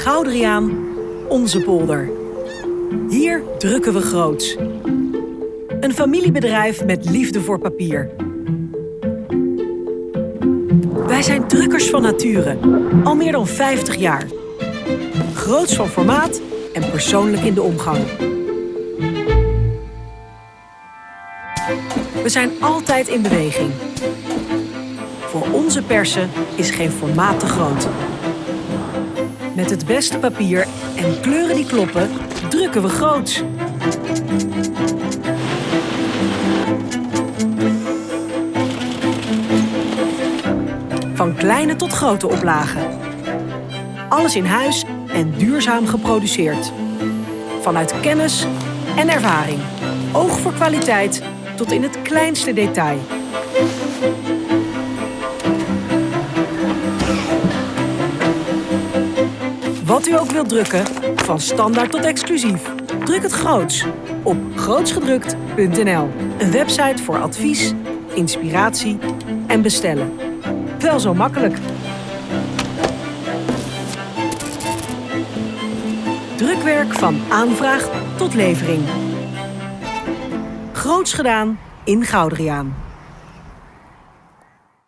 Goudriaan, onze polder. Hier drukken we groots. Een familiebedrijf met liefde voor papier. Wij zijn drukkers van nature, al meer dan 50 jaar. Groots van formaat en persoonlijk in de omgang. We zijn altijd in beweging. Voor onze persen is geen formaat te groot. Met het beste papier en kleuren die kloppen, drukken we groots. Van kleine tot grote oplagen. Alles in huis en duurzaam geproduceerd. Vanuit kennis en ervaring. Oog voor kwaliteit tot in het kleinste detail. Wat u ook wilt drukken, van standaard tot exclusief. Druk het groots op grootsgedrukt.nl. Een website voor advies, inspiratie en bestellen. Wel zo makkelijk. Drukwerk van aanvraag tot levering. Groots gedaan in Goudriaan.